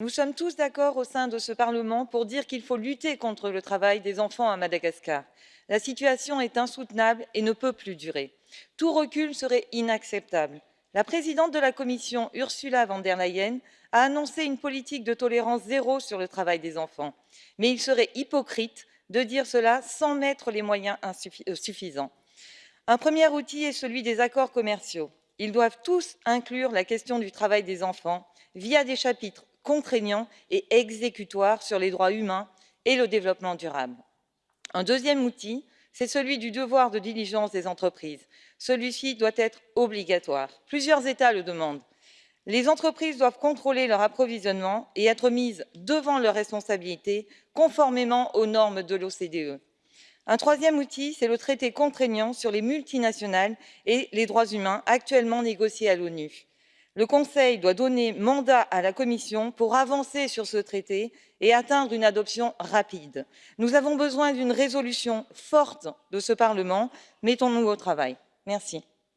Nous sommes tous d'accord au sein de ce Parlement pour dire qu'il faut lutter contre le travail des enfants à Madagascar. La situation est insoutenable et ne peut plus durer. Tout recul serait inacceptable. La présidente de la Commission, Ursula von der Leyen, a annoncé une politique de tolérance zéro sur le travail des enfants. Mais il serait hypocrite de dire cela sans mettre les moyens euh, suffisants. Un premier outil est celui des accords commerciaux. Ils doivent tous inclure la question du travail des enfants via des chapitres contraignant et exécutoire sur les droits humains et le développement durable. Un deuxième outil, c'est celui du devoir de diligence des entreprises. Celui-ci doit être obligatoire. Plusieurs États le demandent. Les entreprises doivent contrôler leur approvisionnement et être mises devant leurs responsabilités conformément aux normes de l'OCDE. Un troisième outil, c'est le traité contraignant sur les multinationales et les droits humains actuellement négocié à l'ONU le conseil doit donner mandat à la commission pour avancer sur ce traité et atteindre une adoption rapide. nous avons besoin d'une résolution forte de ce parlement mettons nous au travail. merci.